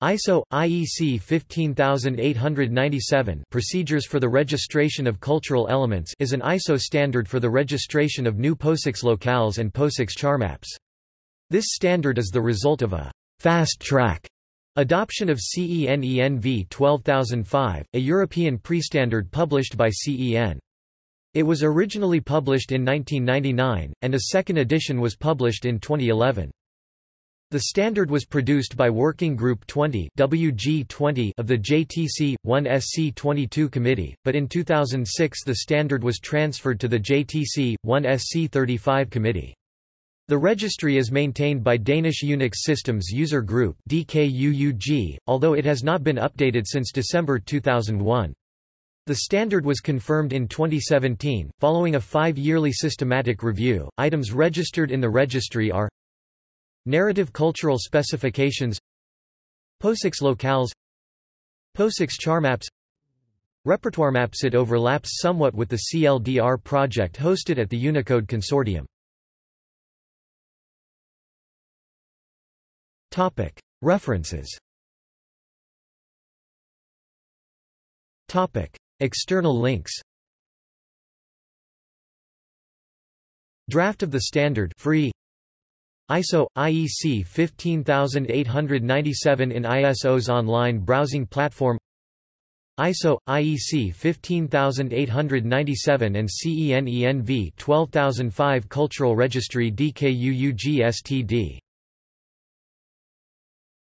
ISO IEC 15897 Procedures for the Registration of Cultural Elements is an ISO standard for the registration of new POSIX locales and POSIX charmaps. This standard is the result of a fast track adoption of CEN-ENV 12005, a European pre-standard published by CEN. It was originally published in 1999, and a second edition was published in 2011. The standard was produced by Working Group 20 WG20 of the JTC 1SC22 committee, but in 2006 the standard was transferred to the JTC 1SC35 committee. The registry is maintained by Danish Unix Systems User Group DKUUG, although it has not been updated since December 2001. The standard was confirmed in 2017. Following a five yearly systematic review, items registered in the registry are Narrative cultural specifications POSIX locales POSIX charmaps Repertoire maps. It overlaps somewhat with the CLDR project hosted at the Unicode Consortium. Topic. References. Topic. External links. Draft of the standard free ISO IEC 15897 in ISO's online browsing platform ISO IEC 15897 and CEN ENV 12005 Cultural Registry DKUUG STD